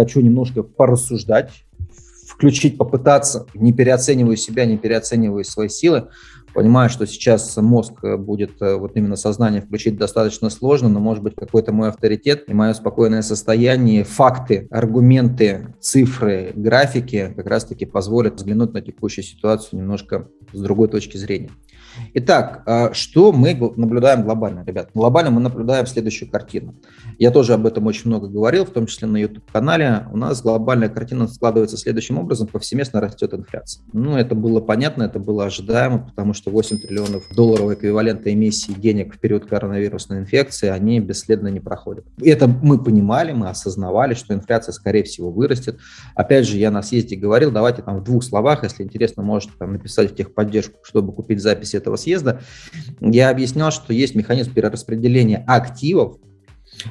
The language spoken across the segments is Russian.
хочу немножко порассуждать, включить, попытаться, не переоцениваю себя, не переоцениваю свои силы, Понимаю, что сейчас мозг э, будет, э, вот именно сознание включить достаточно сложно, но может быть какой-то мой авторитет и мое спокойное состояние, факты, аргументы, цифры, графики как раз-таки позволят взглянуть на текущую ситуацию немножко с другой точки зрения. Итак, а что мы наблюдаем глобально, ребят? Глобально мы наблюдаем следующую картину. Я тоже об этом очень много говорил, в том числе на YouTube-канале. У нас глобальная картина складывается следующим образом. Повсеместно растет инфляция. Ну, это было понятно, это было ожидаемо, потому что 8 триллионов долларов эквивалента эмиссии денег в период коронавирусной инфекции, они бесследно не проходят. Это мы понимали, мы осознавали, что инфляция, скорее всего, вырастет. Опять же, я на съезде говорил, давайте там в двух словах, если интересно, можете там написать в техподдержку, чтобы купить запись этого съезда, я объяснял, что есть механизм перераспределения активов,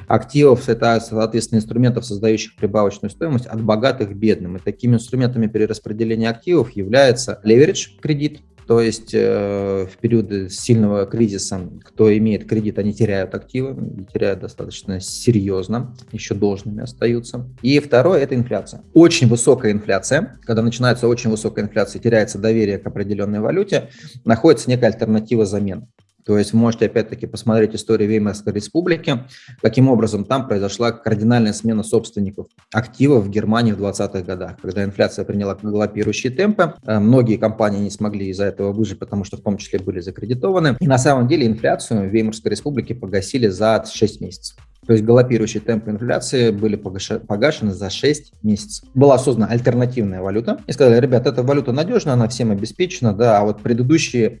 активов – это, соответственно, инструментов, создающих прибавочную стоимость от богатых к бедным. И такими инструментами перераспределения активов является леверидж кредит, то есть э, в периоды сильного кризиса, кто имеет кредит, они теряют активы, теряют достаточно серьезно, еще должными остаются. И второе – это инфляция. Очень высокая инфляция, когда начинается очень высокая инфляция, теряется доверие к определенной валюте, находится некая альтернатива замены. То есть можете опять-таки посмотреть историю Веймарской республики, каким образом там произошла кардинальная смена собственников активов в Германии в 20-х годах, когда инфляция приняла галопирующие темпы. Э, многие компании не смогли из-за этого выжить, потому что в том числе были закредитованы. И на самом деле инфляцию в Веймарской республике погасили за 6 месяцев. То есть галопирующие темпы инфляции были погашены за 6 месяцев. Была создана альтернативная валюта. И сказали, ребят, эта валюта надежна, она всем обеспечена, да, а вот предыдущие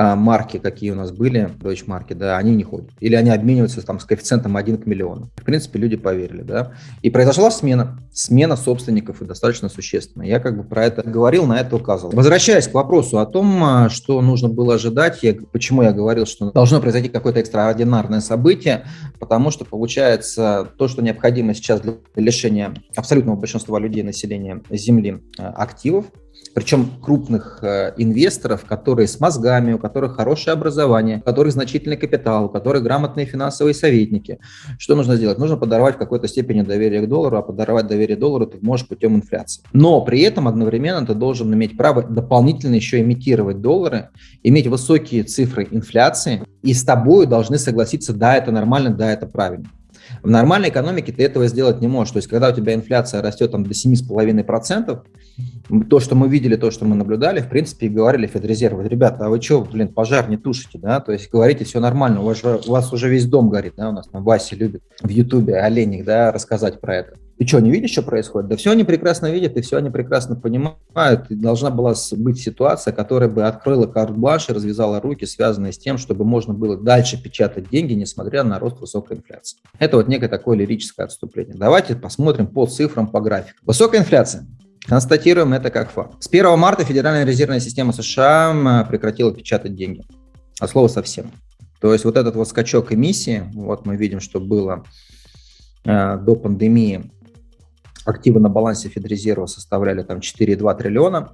марки, какие у нас были, Deutsche марки, да, они не ходят. Или они обмениваются там с коэффициентом 1 к миллиону. В принципе, люди поверили, да. И произошла смена, смена собственников и достаточно существенная. Я как бы про это говорил, на это указывал. Возвращаясь к вопросу о том, а, что нужно было ожидать, я, почему я говорил, что должно произойти какое-то экстраординарное событие, потому что получается то, что необходимо сейчас для лишения абсолютного большинства людей населения Земли а, активов, причем крупных э, инвесторов, которые с мозгами, у которых хорошее образование, у которых значительный капитал, у которых грамотные финансовые советники. Что нужно сделать? Нужно подорвать в какой-то степени доверие к доллару, а подорвать доверие доллару ты можешь путем инфляции. Но при этом одновременно ты должен иметь право дополнительно еще имитировать доллары, иметь высокие цифры инфляции, и с тобой должны согласиться, да, это нормально, да, это правильно. В нормальной экономике ты этого сделать не можешь. То есть, когда у тебя инфляция растет там, до 7,5%, то, что мы видели, то, что мы наблюдали, в принципе, и говорили Федрезерву, ребята, а вы что, блин, пожар не тушите, да, то есть говорите, все нормально, у вас, у вас уже весь дом горит, да, у нас там Вася любит в Ютубе, Оленик, да, рассказать про это. Ты что, не видишь, что происходит? Да все они прекрасно видят, и все они прекрасно понимают. И должна была быть ситуация, которая бы открыла карт-бланш и развязала руки, связанные с тем, чтобы можно было дальше печатать деньги, несмотря на рост высокой инфляции. Это вот некое такое лирическое отступление. Давайте посмотрим по цифрам, по графику. Высокая инфляция. Констатируем это как факт. С 1 марта Федеральная резервная система США прекратила печатать деньги. От слова совсем. То есть вот этот вот скачок эмиссии, вот мы видим, что было э, до пандемии активы на балансе Федрезерва составляли там 4,2 триллиона.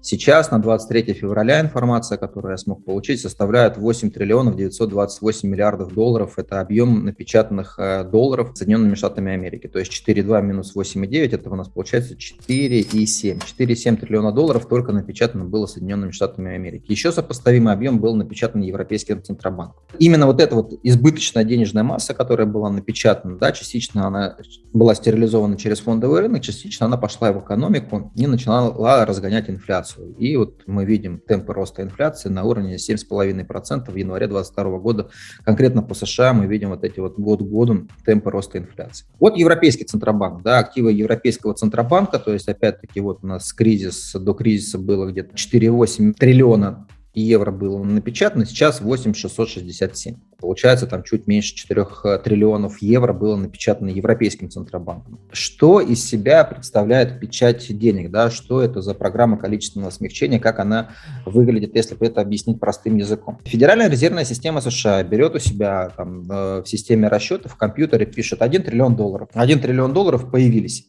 Сейчас на 23 февраля информация, которую я смог получить, составляет 8 триллионов 928 миллиардов долларов. Это объем напечатанных э, долларов Соединенными Штатами Америки. То есть 4,2 минус 8,9, это у нас получается 4,7. 4,7 триллиона долларов только напечатано было Соединенными Штатами Америки. Еще сопоставимый объем был напечатан Европейским Центробанком. Именно вот эта вот избыточная денежная масса, которая была напечатана, да, частично она была стерилизована через фондовый рынок, частично она пошла в экономику и начала разгонять инфляцию инфляцию. И вот мы видим темпы роста инфляции на уровне 7,5% в январе 2022 года. Конкретно по США мы видим вот эти вот год к году темпы роста инфляции. Вот Европейский Центробанк, да, активы Европейского Центробанка, то есть опять-таки вот у нас кризис, до кризиса было где-то 4,8 триллиона евро было напечатано, сейчас 8667. Получается, там чуть меньше 4 э, триллионов евро было напечатано Европейским Центробанком. Что из себя представляет печать денег? Да? Что это за программа количественного смягчения? Как она выглядит, если это объяснить простым языком? Федеральная резервная система США берет у себя там, э, в системе расчетов, в компьютере пишет 1 триллион долларов. 1 триллион долларов появились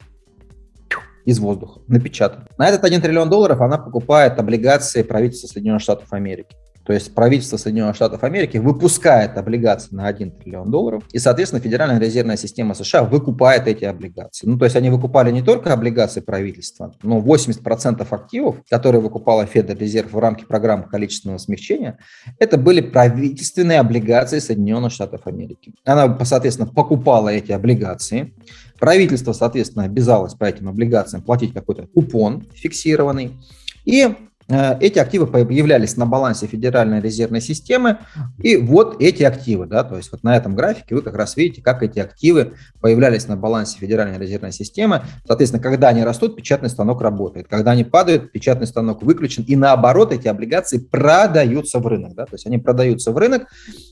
из воздуха, напечатан. На этот 1 триллион долларов она покупает облигации правительства Соединенных Штатов Америки. То есть правительство Соединенных Штатов Америки выпускает облигации на 1 триллион долларов, и, соответственно, Федеральная резервная система США выкупает эти облигации. Ну, то есть они выкупали не только облигации правительства, но 80% активов, которые выкупала Федрезерв в рамках программы количественного смягчения, это были правительственные облигации Соединенных Штатов Америки. Она, соответственно, покупала эти облигации, правительство, соответственно, обязалось по этим облигациям платить какой-то купон фиксированный, и эти активы появлялись на балансе Федеральной резервной системы, и вот эти активы, да, то есть вот на этом графике вы как раз видите, как эти активы появлялись на балансе Федеральной резервной системы. Соответственно, когда они растут, печатный станок работает, когда они падают, печатный станок выключен, и наоборот, эти облигации продаются в рынок, да, то есть они продаются в рынок,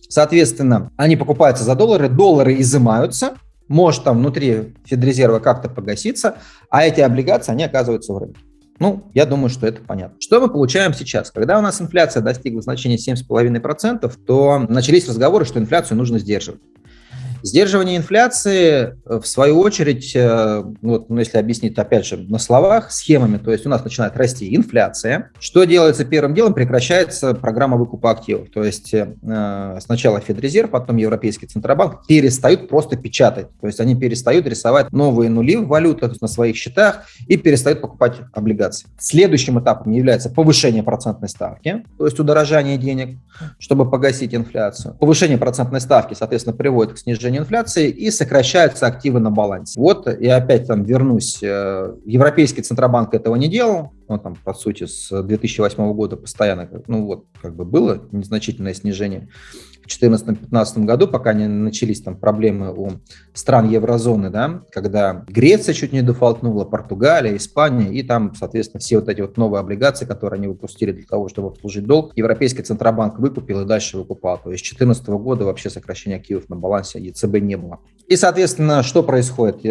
соответственно, они покупаются за доллары, доллары изымаются, может там внутри Федрезерва как-то погаситься, а эти облигации, они оказываются в рынке. Ну, я думаю, что это понятно. Что мы получаем сейчас? Когда у нас инфляция достигла значения 7,5%, то начались разговоры, что инфляцию нужно сдерживать. Сдерживание инфляции, э, в свою очередь, э, вот, ну, если объяснить, опять же, на словах, схемами, то есть у нас начинает расти инфляция. Что делается первым делом? Прекращается программа выкупа активов. То есть э, сначала Федрезерв, потом Европейский Центробанк перестают просто печатать. То есть они перестают рисовать новые нули в валютах на своих счетах и перестают покупать облигации. Следующим этапом является повышение процентной ставки, то есть удорожание денег, чтобы погасить инфляцию. Повышение процентной ставки, соответственно, приводит к снижению снижению инфляции и сокращаются активы на балансе. Вот я опять там вернусь. Э, Европейский Центробанк этого не делал. Он там, по сути, с 2008 года постоянно, ну вот, как бы было незначительное снижение в 2014-2015 году, пока не начались там проблемы у стран еврозоны, да, когда Греция чуть не дефолтнула, Португалия, Испания, и там, соответственно, все вот эти вот новые облигации, которые они выпустили для того, чтобы обслужить долг, Европейский Центробанк выкупил и дальше выкупал. То есть с 2014 года вообще сокращения активов на балансе ЕЦБ не было. И, соответственно, что происходит?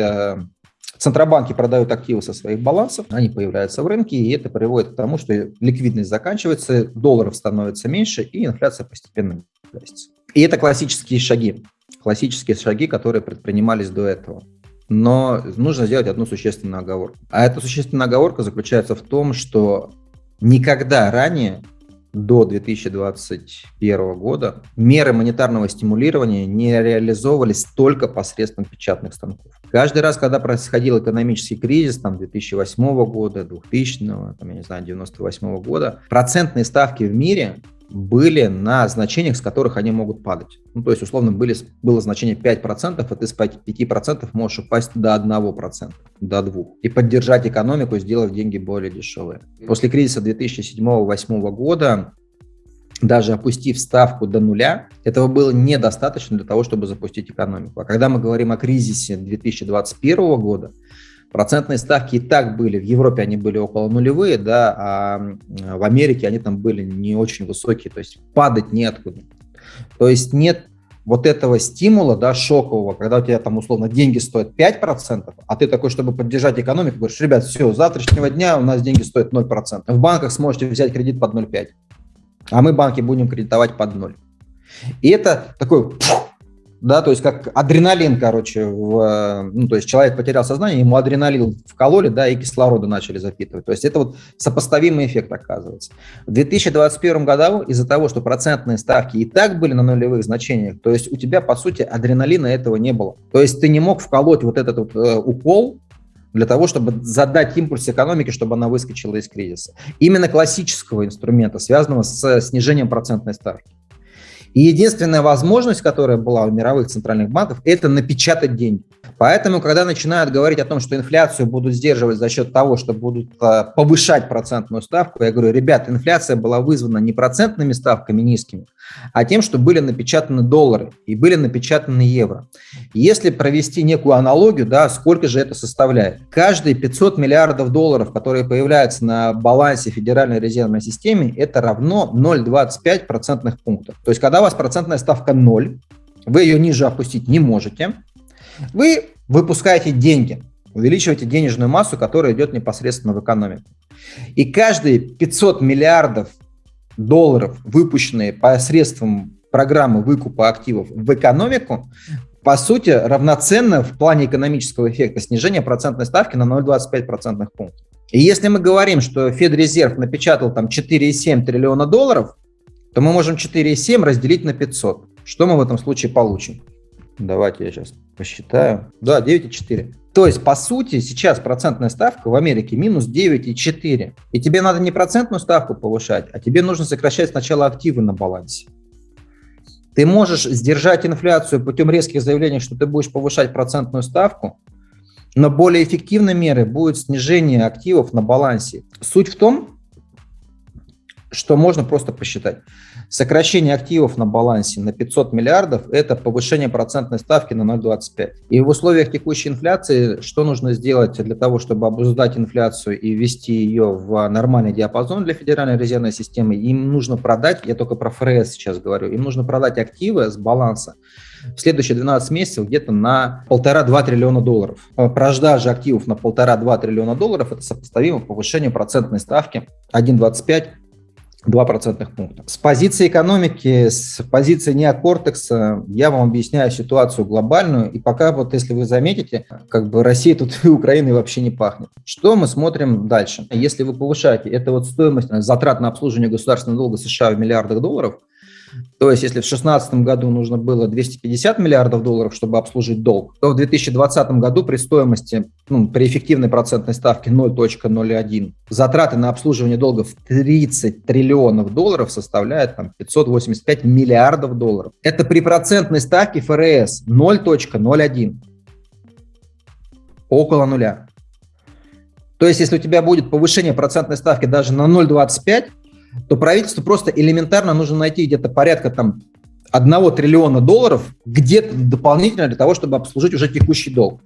Центробанки продают активы со своих балансов, они появляются в рынке, и это приводит к тому, что ликвидность заканчивается, долларов становится меньше, и инфляция постепенно гасится. И это классические шаги, классические шаги, которые предпринимались до этого. Но нужно сделать одну существенную оговорку. А эта существенная оговорка заключается в том, что никогда ранее до 2021 года меры монетарного стимулирования не реализовывались только посредством печатных станков. Каждый раз, когда происходил экономический кризис, там, 2008 года, 2000, там, я не знаю, 98 года, процентные ставки в мире были на значениях, с которых они могут падать. Ну, то есть, условно, были, было значение 5%, а ты с 5% можешь упасть до 1%, до 2%. И поддержать экономику, сделав деньги более дешевые. После кризиса 2007-2008 года даже опустив ставку до нуля, этого было недостаточно для того, чтобы запустить экономику. А когда мы говорим о кризисе 2021 года, Процентные ставки и так были, в Европе они были около нулевые, да, а в Америке они там были не очень высокие, то есть падать неоткуда. То есть нет вот этого стимула, да, шокового, когда у тебя там условно деньги стоят 5%, а ты такой, чтобы поддержать экономику, говоришь, ребят, все, с завтрашнего дня у нас деньги стоят 0%. В банках сможете взять кредит под 0,5, а мы банки будем кредитовать под 0. И это такой да, то есть как адреналин, короче, в, ну, то есть человек потерял сознание, ему адреналин вкололи, да, и кислорода начали запитывать. То есть это вот сопоставимый эффект оказывается. В 2021 году из-за того, что процентные ставки и так были на нулевых значениях, то есть у тебя, по сути, адреналина этого не было. То есть ты не мог вколоть вот этот вот э, укол, для того, чтобы задать импульс экономике, чтобы она выскочила из кризиса. Именно классического инструмента, связанного с снижением процентной ставки. И единственная возможность, которая была у мировых центральных банков, это напечатать деньги. Поэтому, когда начинают говорить о том, что инфляцию будут сдерживать за счет того, что будут а, повышать процентную ставку, я говорю, ребят, инфляция была вызвана не процентными ставками низкими, а тем, что были напечатаны доллары и были напечатаны евро. Если провести некую аналогию, да, сколько же это составляет? Каждые 500 миллиардов долларов, которые появляются на балансе Федеральной резервной системы, это равно 0,25 процентных пунктов. То есть, когда у вас процентная ставка 0, вы ее ниже опустить не можете, вы выпускаете деньги, увеличиваете денежную массу, которая идет непосредственно в экономику. И каждые 500 миллиардов долларов, выпущенные посредством программы выкупа активов в экономику, по сути, равноценно в плане экономического эффекта снижения процентной ставки на 0,25 процентных пунктов. И если мы говорим, что Федрезерв напечатал там 4,7 триллиона долларов, то мы можем 4,7 разделить на 500. Что мы в этом случае получим? Давайте я сейчас посчитаю. Да, 9,4. То есть, по сути, сейчас процентная ставка в Америке минус 9,4. И тебе надо не процентную ставку повышать, а тебе нужно сокращать сначала активы на балансе. Ты можешь сдержать инфляцию путем резких заявлений, что ты будешь повышать процентную ставку, но более эффективной мерой будет снижение активов на балансе. Суть в том, что можно просто посчитать. Сокращение активов на балансе на 500 миллиардов – это повышение процентной ставки на 0,25. И в условиях текущей инфляции что нужно сделать для того, чтобы обуздать инфляцию и ввести ее в нормальный диапазон для Федеральной резервной системы? Им нужно продать, я только про ФРС сейчас говорю, им нужно продать активы с баланса в следующие 12 месяцев где-то на полтора-два триллиона долларов. Продажа активов на полтора-два триллиона долларов – это сопоставимо повышению процентной ставки 1,25 2 процентных пункта. С позиции экономики, с позиции неокортекса я вам объясняю ситуацию глобальную, и пока вот если вы заметите, как бы Россия тут и Украиной вообще не пахнет. Что мы смотрим дальше? Если вы повышаете, это вот стоимость затрат на обслуживание государственного долга США в миллиардах долларов – то есть, если в 2016 году нужно было 250 миллиардов долларов, чтобы обслужить долг, то в 2020 году при стоимости, ну, при эффективной процентной ставке 0.01, затраты на обслуживание долга в 30 триллионов долларов составляют там, 585 миллиардов долларов. Это при процентной ставке ФРС 0.01, около нуля. То есть, если у тебя будет повышение процентной ставки даже на 0,25, то правительству просто элементарно нужно найти где-то порядка там одного триллиона долларов где-то дополнительно для того, чтобы обслужить уже текущий долг.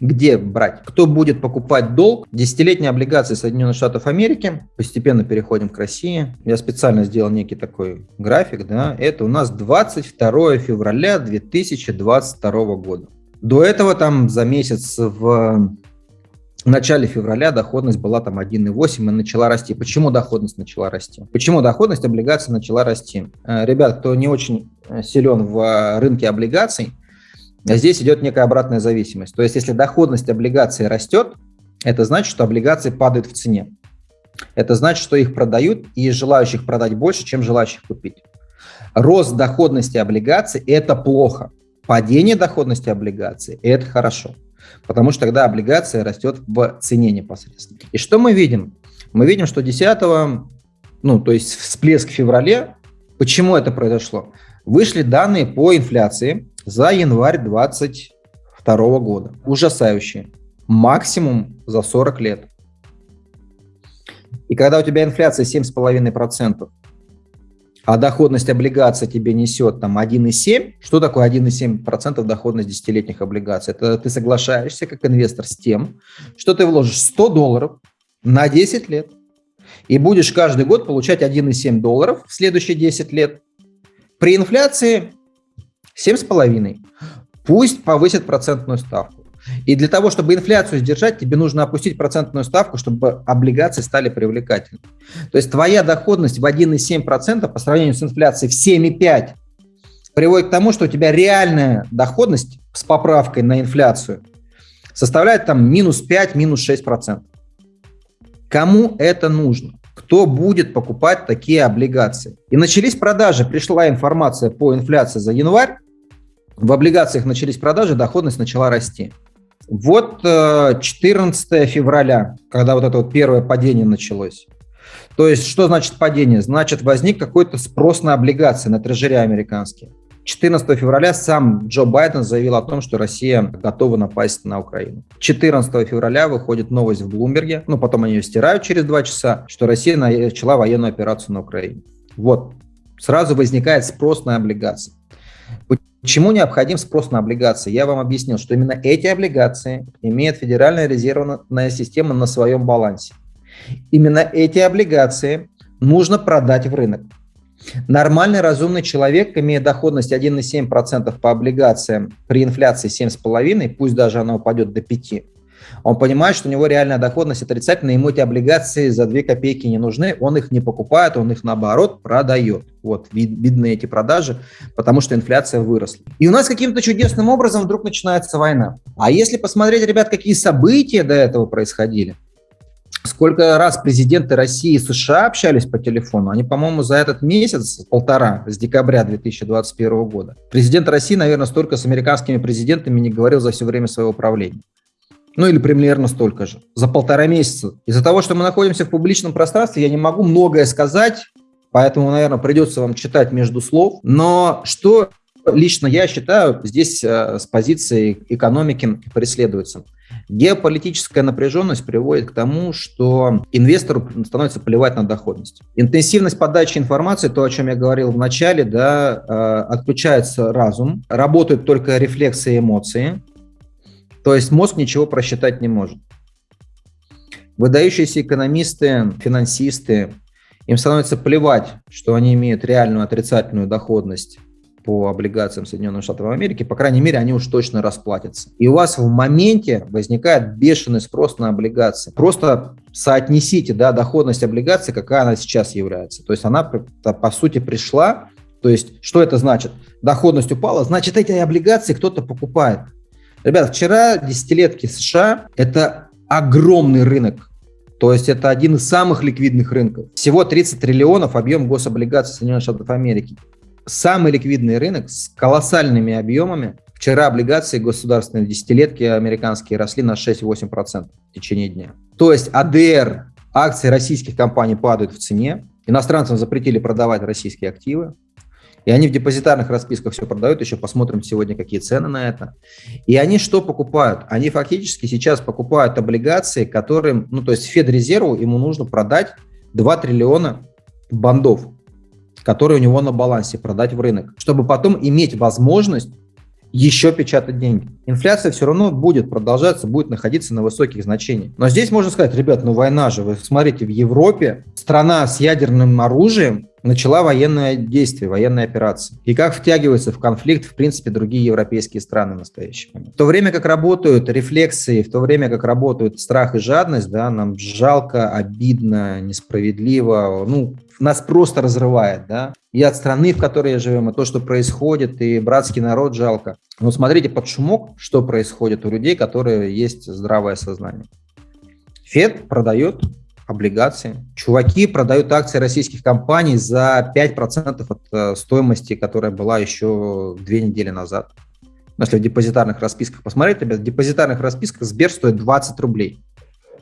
Где брать? Кто будет покупать долг? Десятилетние облигации Соединенных Штатов Америки. Постепенно переходим к России. Я специально сделал некий такой график. Да? Это у нас 22 февраля 2022 года. До этого там за месяц в в начале февраля доходность была там 1,8 и начала расти. Почему доходность начала расти? Почему доходность облигаций начала расти? Э, ребят, кто не очень э, силен в э, рынке облигаций, здесь идет некая обратная зависимость. То есть если доходность облигаций растет, это значит, что облигации падают в цене. Это значит, что их продают и желающих продать больше, чем желающих купить. Рост доходности облигаций – это плохо. Падение доходности облигаций – это хорошо потому что тогда облигация растет в цене непосредственно. И что мы видим? Мы видим, что 10, ну, то есть всплеск в феврале, почему это произошло? Вышли данные по инфляции за январь 2022 года. Ужасающие. Максимум за 40 лет. И когда у тебя инфляция 7,5%, а доходность облигаций тебе несет там 1,7, что такое 1,7% доходность десятилетних облигаций? Это ты соглашаешься как инвестор с тем, что ты вложишь 100 долларов на 10 лет и будешь каждый год получать 1,7 долларов в следующие 10 лет. При инфляции 7,5. Пусть повысит процентную ставку. И для того, чтобы инфляцию сдержать, тебе нужно опустить процентную ставку, чтобы облигации стали привлекательными. То есть твоя доходность в 1,7% по сравнению с инфляцией в 7,5% приводит к тому, что у тебя реальная доходность с поправкой на инфляцию составляет там минус 5, минус 6%. Кому это нужно? Кто будет покупать такие облигации? И начались продажи, пришла информация по инфляции за январь, в облигациях начались продажи, доходность начала расти. Вот 14 э, февраля, когда вот это вот первое падение началось. То есть, что значит падение? Значит, возник какой-то спрос на облигации, на трежере американские. 14 февраля сам Джо Байден заявил о том, что Россия готова напасть на Украину. 14 февраля выходит новость в Блумберге, ну потом они ее стирают через два часа, что Россия начала военную операцию на Украине. Вот, сразу возникает спрос на облигации. Почему необходим спрос на облигации? Я вам объяснил, что именно эти облигации имеет Федеральная резервная система на своем балансе. Именно эти облигации нужно продать в рынок. Нормальный разумный человек, имея доходность 1,7% по облигациям при инфляции 7,5%, пусть даже она упадет до 5%, он понимает, что у него реальная доходность отрицательная, ему эти облигации за 2 копейки не нужны, он их не покупает, он их наоборот продает. Вот, вид, видны эти продажи, потому что инфляция выросла. И у нас каким-то чудесным образом вдруг начинается война. А если посмотреть, ребят, какие события до этого происходили, Сколько раз президенты России и США общались по телефону? Они, по-моему, за этот месяц, полтора, с декабря 2021 года. Президент России, наверное, столько с американскими президентами не говорил за все время своего правления. Ну или примерно столько же. За полтора месяца. Из-за того, что мы находимся в публичном пространстве, я не могу многое сказать, поэтому, наверное, придется вам читать между слов. Но что лично я считаю здесь э, с позиции экономики преследуется? Геополитическая напряженность приводит к тому, что инвестору становится плевать на доходность. Интенсивность подачи информации, то, о чем я говорил в начале, да, э, отключается разум, работают только рефлексы и эмоции, то есть мозг ничего просчитать не может. Выдающиеся экономисты, финансисты, им становится плевать, что они имеют реальную отрицательную доходность по облигациям Соединенных Штатов Америки, по крайней мере, они уж точно расплатятся. И у вас в моменте возникает бешеный спрос на облигации. Просто соотнесите да, доходность облигаций, какая она сейчас является. То есть она, по сути, пришла, то есть что это значит? Доходность упала, значит, эти облигации кто-то покупает. Ребят, вчера десятилетки США – это огромный рынок. То есть это один из самых ликвидных рынков. Всего 30 триллионов объем гособлигаций Соединенных Штатов Америки самый ликвидный рынок с колоссальными объемами. Вчера облигации государственные десятилетки американские росли на 6-8% в течение дня. То есть АДР, акции российских компаний падают в цене, иностранцам запретили продавать российские активы, и они в депозитарных расписках все продают, еще посмотрим сегодня, какие цены на это. И они что покупают? Они фактически сейчас покупают облигации, которые, ну то есть Федрезерву ему нужно продать 2 триллиона бандов которые у него на балансе, продать в рынок, чтобы потом иметь возможность еще печатать деньги. Инфляция все равно будет продолжаться, будет находиться на высоких значениях. Но здесь можно сказать, ребят, ну война же, вы смотрите, в Европе страна с ядерным оружием начала военное действие, военная операция. И как втягиваются в конфликт, в принципе, другие европейские страны в настоящий момент. В то время как работают рефлексы, в то время как работают страх и жадность, да, нам жалко, обидно, несправедливо, ну, нас просто разрывает, да, и от страны, в которой живем, и то, что происходит, и братский народ жалко. Но смотрите под шумок, что происходит у людей, которые есть здравое сознание. Фед продает облигации. Чуваки продают акции российских компаний за 5% от э, стоимости, которая была еще две недели назад. Если в депозитарных расписках посмотреть, ребят, в депозитарных расписках Сбер стоит 20 рублей.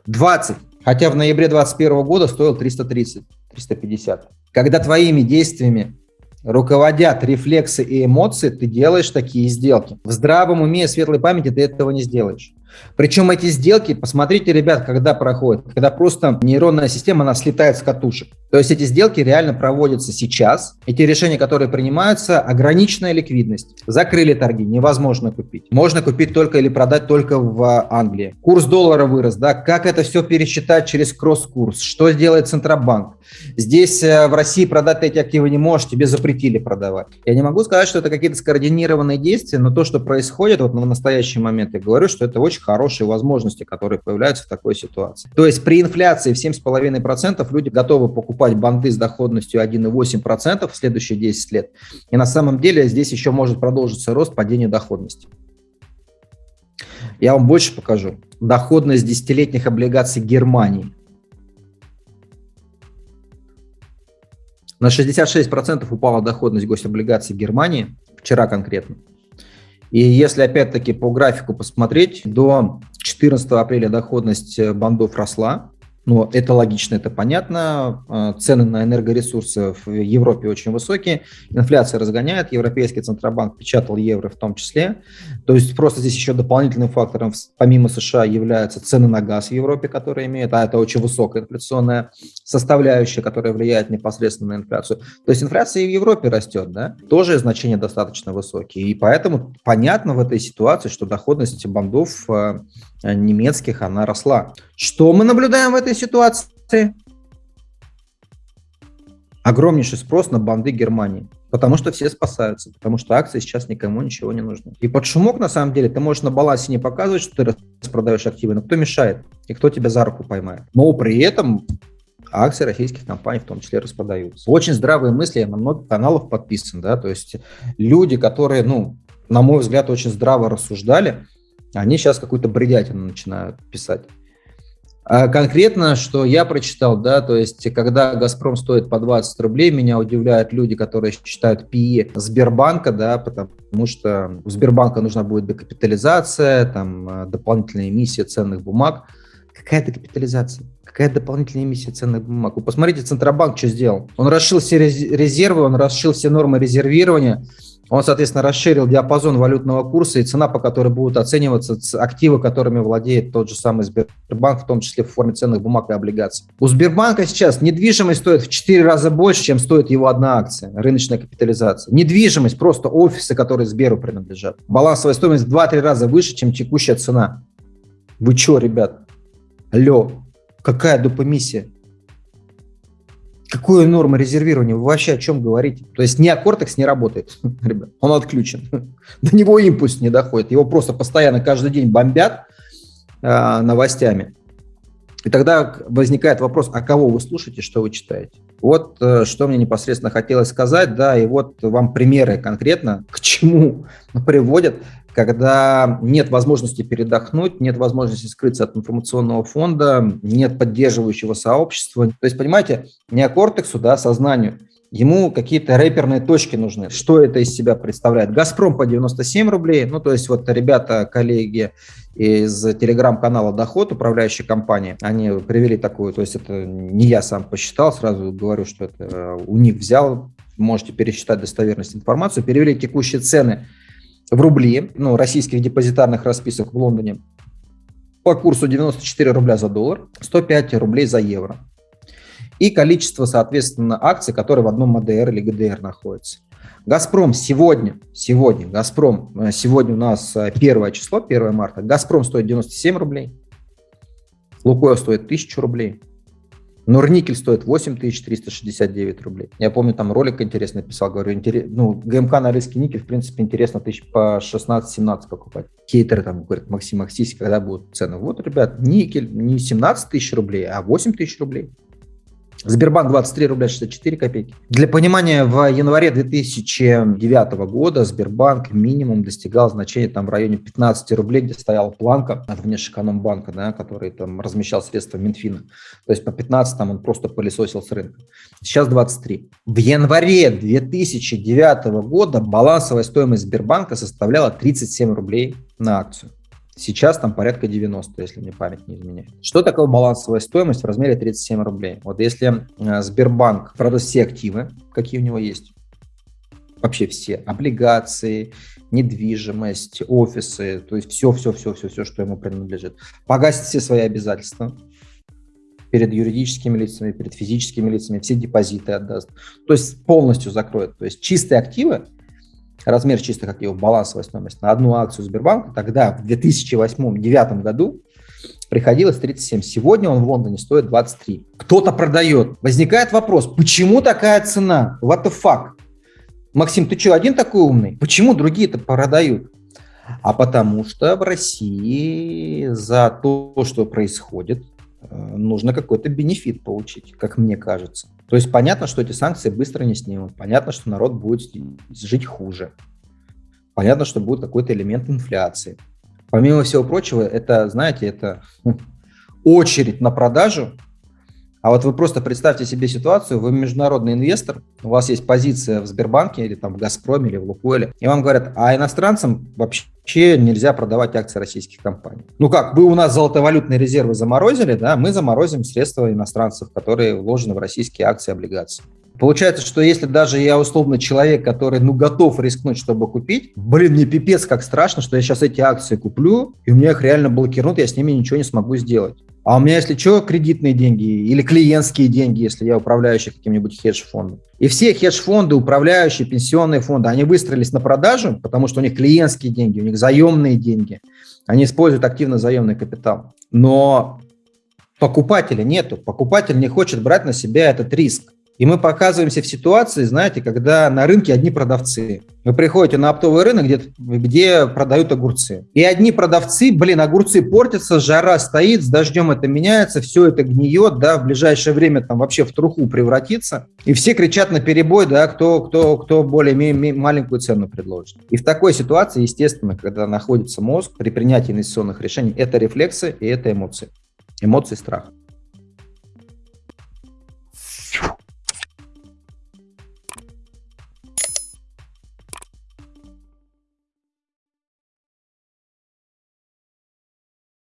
20! Хотя в ноябре 2021 года стоил 330, 350. Когда твоими действиями руководят рефлексы и эмоции, ты делаешь такие сделки. В здравом уме и светлой памяти ты этого не сделаешь. Причем эти сделки, посмотрите, ребят, когда проходят, когда просто нейронная система, она слетает с катушек. То есть эти сделки реально проводятся сейчас. Эти решения, которые принимаются, ограниченная ликвидность. Закрыли торги, невозможно купить. Можно купить только или продать только в Англии. Курс доллара вырос, да, как это все пересчитать через кросс-курс, что сделает Центробанк. Здесь э, в России продать эти активы не можешь, тебе запретили продавать. Я не могу сказать, что это какие-то скоординированные действия, но то, что происходит вот в настоящий момент, я говорю, что это очень хорошие возможности, которые появляются в такой ситуации. То есть при инфляции в 7,5% люди готовы покупать банды с доходностью 1,8% в следующие 10 лет. И на самом деле здесь еще может продолжиться рост падения доходности. Я вам больше покажу. Доходность десятилетних облигаций Германии. На 66% упала доходность гособлигаций Германии, вчера конкретно. И если опять-таки по графику посмотреть, до 14 апреля доходность бандов росла, но это логично, это понятно. А, цены на энергоресурсы в Европе очень высокие. Инфляция разгоняет. Европейский Центробанк печатал евро в том числе. То есть просто здесь еще дополнительным фактором, помимо США, являются цены на газ в Европе, которые имеют, а это очень высокая инфляционная составляющая, которая влияет непосредственно на инфляцию. То есть инфляция и в Европе растет, да? Тоже значения достаточно высокие. И поэтому понятно в этой ситуации, что доходность бандов а, немецких, она росла. Что мы наблюдаем в этой ситуации? Огромнейший спрос на банды Германии. Потому что все спасаются, потому что акции сейчас никому ничего не нужны. И под шумок, на самом деле, ты можешь на балансе не показывать, что ты распродаешь активы, но кто мешает и кто тебя за руку поймает. Но при этом акции российских компаний в том числе распродаются. Очень здравые мысли, я на много каналов подписан, да, то есть люди, которые, ну, на мой взгляд, очень здраво рассуждали, они сейчас какую-то бредятину начинают писать. А конкретно, что я прочитал, да, то есть, когда «Газпром» стоит по 20 рублей, меня удивляют люди, которые считают ПИ Сбербанка, да, потому что у Сбербанка нужна будет декапитализация, там, э, дополнительная эмиссия ценных бумаг. Какая декапитализация? Какая дополнительная эмиссия ценных бумаг? Вы посмотрите, Центробанк что сделал. Он расшил все резервы, он расшил все нормы резервирования, он, соответственно, расширил диапазон валютного курса и цена, по которой будут оцениваться активы, которыми владеет тот же самый Сбербанк, в том числе в форме ценных бумаг и облигаций. У Сбербанка сейчас недвижимость стоит в 4 раза больше, чем стоит его одна акция, рыночная капитализация. Недвижимость, просто офисы, которые Сберу принадлежат. Балансовая стоимость в 2-3 раза выше, чем текущая цена. Вы что, ребят? Алло, какая допомиссия? Какую норму резервирования? Вы вообще о чем говорите? То есть неокортекс не работает, ребят, он отключен. До него импульс не доходит. Его просто постоянно каждый день бомбят э, новостями. И тогда возникает вопрос, а кого вы слушаете, что вы читаете? Вот э, что мне непосредственно хотелось сказать, да, и вот вам примеры конкретно, к чему приводят когда нет возможности передохнуть, нет возможности скрыться от информационного фонда, нет поддерживающего сообщества. То есть, понимаете, неокортексу, да, сознанию, ему какие-то рэперные точки нужны. Что это из себя представляет? «Газпром» по 97 рублей, ну, то есть вот ребята, коллеги из телеграм-канала «Доход», управляющая компания, они привели такую, то есть это не я сам посчитал, сразу говорю, что это э, у них взял, можете пересчитать достоверность информации, перевели текущие цены в рубли, ну, российских депозитарных расписок в Лондоне по курсу 94 рубля за доллар, 105 рублей за евро. И количество, соответственно, акций, которые в одном МДР или ГДР находятся. Газпром сегодня, сегодня, Газпром, э, сегодня у нас э, первое число, 1 марта, Газпром стоит 97 рублей, Лукойл стоит 1000 рублей, Норникель стоит 8369 рублей. Я помню, там ролик интересный писал, говорю, интерес, ну, ГМК на риске никель, в принципе, интересно тысяч по 16-17 покупать. Хейтеры там говорят, Максим Максись, когда будут цены? Вот, ребят, никель не 17 тысяч рублей, а 8 тысяч рублей. Сбербанк 23 рубля 64 копейки. Для понимания, в январе 2009 года Сбербанк минимум достигал значения там в районе 15 рублей, где стояла планка от внешэкономбанка, да, который там размещал средства Минфина. То есть по 15 там он просто пылесосил с рынка. Сейчас 23. В январе 2009 года балансовая стоимость Сбербанка составляла 37 рублей на акцию. Сейчас там порядка 90, если мне память не изменяет. Что такое балансовая стоимость в размере 37 рублей? Вот если э, Сбербанк продаст все активы, какие у него есть, вообще все, облигации, недвижимость, офисы, то есть все-все-все-все, что ему принадлежит, погасит все свои обязательства, перед юридическими лицами, перед физическими лицами, все депозиты отдаст. То есть полностью закроет. То есть чистые активы размер чистых активов, балансовая стоимость на одну акцию Сбербанка, тогда в 2008-2009 году приходилось 37. Сегодня он в Лондоне стоит 23. Кто-то продает. Возникает вопрос, почему такая цена? What the fuck? Максим, ты что, один такой умный? Почему другие-то продают? А потому что в России за то, что происходит, нужно какой-то бенефит получить, как мне кажется. То есть понятно, что эти санкции быстро не снимут, понятно, что народ будет жить хуже, понятно, что будет какой-то элемент инфляции. Помимо всего прочего, это, знаете, это ну, очередь на продажу а вот вы просто представьте себе ситуацию, вы международный инвестор, у вас есть позиция в Сбербанке или там в Газпроме или в Лукойле, и вам говорят, а иностранцам вообще нельзя продавать акции российских компаний. Ну как, вы у нас золотовалютные резервы заморозили, да, мы заморозим средства иностранцев, которые вложены в российские акции и облигации. Получается, что если даже я условно человек, который ну готов рискнуть, чтобы купить, блин, мне пипец как страшно, что я сейчас эти акции куплю, и у меня их реально блокируют, я с ними ничего не смогу сделать. А у меня, если что, кредитные деньги или клиентские деньги, если я управляющий каким-нибудь хедж-фондом. И все хедж-фонды, управляющие, пенсионные фонды, они выстроились на продажу, потому что у них клиентские деньги, у них заемные деньги. Они используют активно заемный капитал. Но покупателя нету. Покупатель не хочет брать на себя этот риск. И мы показываемся в ситуации, знаете, когда на рынке одни продавцы. Вы приходите на оптовый рынок, где, где продают огурцы. И одни продавцы, блин, огурцы портятся, жара стоит, с дождем это меняется, все это гниет, да, в ближайшее время там вообще в труху превратится. И все кричат на перебой, да, кто, кто, кто более маленькую цену предложит. И в такой ситуации, естественно, когда находится мозг, при принятии инвестиционных решений, это рефлексы и это эмоции. Эмоции страха.